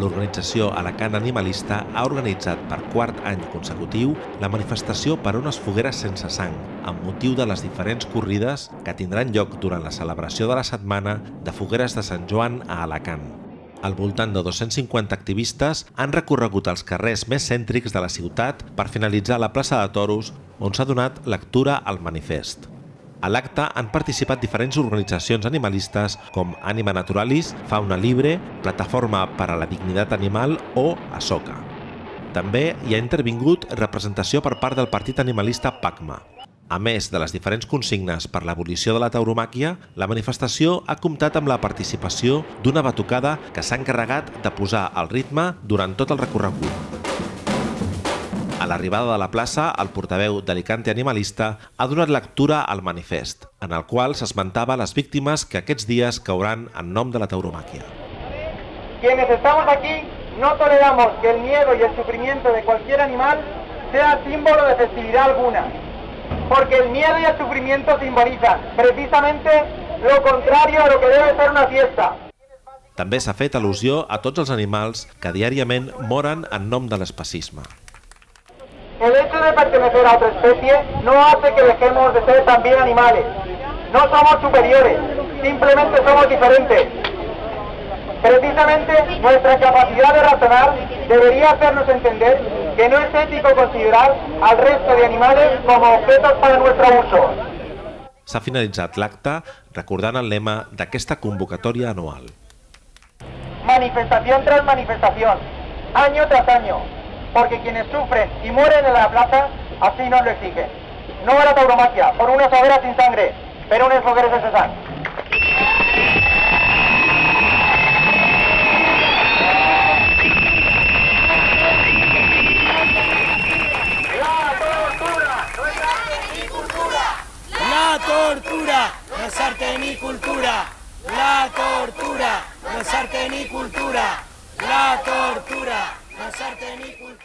l'organització Alacant Animalista ha organitzat per quart any consecutiu la manifestació per unes fogueres sense sang, amb motiu de les diferents corrides que tindran lloc durant la celebració de la setmana de fogueres de Sant Joan a Alacant. Al voltant de 250 activistes han recorregut els carrers més cèntrics de la ciutat per finalitzar la plaça de Toros, on s'ha donat lectura al manifest. A l'acte han participat diferents organitzacions animalistes com Anima Naturalis, Fauna Libre, Plataforma per a la Dignitat Animal o ASOCA. També hi ha intervingut representació per part del partit animalista PACMA. A més de les diferents consignes per l'abolició de la tauromàquia, la manifestació ha comptat amb la participació d'una batucada que s'ha encarregat de posar el ritme durant tot el recorregut. A l'arribada de la plaça, el portaveu d'Alicante Animalista ha donat lectura al manifest, en el qual s'esmentava les víctimes que aquests dies cauran en nom de la tauromàquia. Quienes estamos aquí no toleramos que el miedo y el sufrimiento de cualquier animal sea símbolo de festividad alguna. porque el miedo y el sufrimiento simbolizan precisamente lo contrario a lo que debe ser una fiesta. També s'ha fet al·lusió a tots els animals que diàriament moren en nom de l'especisme. Hecho de pertenecer a otra especie no hace que dejemos de ser también animales. No somos superiores, simplemente somos diferentes. Precisamente nuestra capacidad de razonar debería hacernos entender que no es ético considerar al resto de animales como objetos para nuestro uso. S'ha finalitzat l'acte recordant el lema d'aquesta convocatòria anual. Manifestación tras manifestación, año tras año, porque quienes sufren y mueren en la plaza así nos lo exigen. No a la tauromaquia, por unas hogueras sin sangre, pero unas hogueras de sangre. La tortura no es arte ni cultura. La tortura no es arte ni cultura. La tortura no es arte ni cultura.